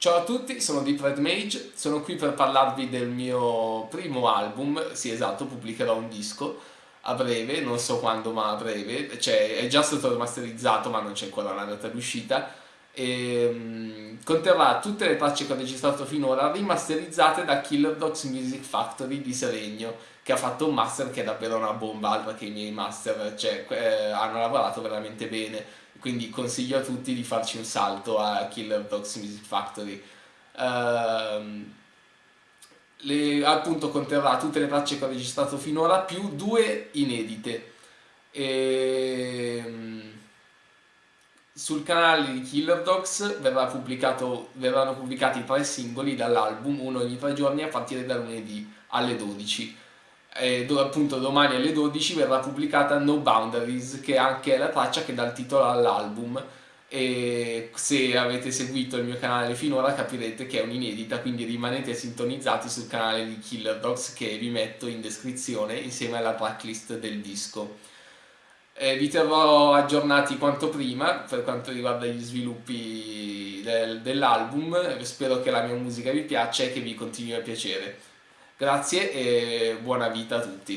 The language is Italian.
Ciao a tutti, sono Deep Red Mage, sono qui per parlarvi del mio primo album, sì esatto, pubblicherò un disco a breve, non so quando ma a breve, cioè è già stato remasterizzato ma non c'è ancora la data d'uscita e um, conterrà tutte le tracce che ho registrato finora rimasterizzate da Killer Dogs Music Factory di Seregno che ha fatto un master che è davvero una bomba, che i miei master, cioè eh, hanno lavorato veramente bene quindi consiglio a tutti di farci un salto a Killer Dogs Music Factory. Uh, le, appunto conterrà tutte le tracce che ho registrato finora più due inedite. E, um, sul canale di Killer Dogs verranno pubblicati tre singoli dall'album, uno ogni tre giorni a partire da lunedì alle 12 eh, dove appunto domani alle 12 verrà pubblicata No Boundaries che anche è la traccia che dà il titolo all'album. E se avete seguito il mio canale finora capirete che è un'inedita quindi rimanete sintonizzati sul canale di Killer Dogs che vi metto in descrizione insieme alla tracklist del disco eh, vi terrò aggiornati quanto prima per quanto riguarda gli sviluppi del, dell'album spero che la mia musica vi piaccia e che vi continui a piacere Grazie e buona vita a tutti.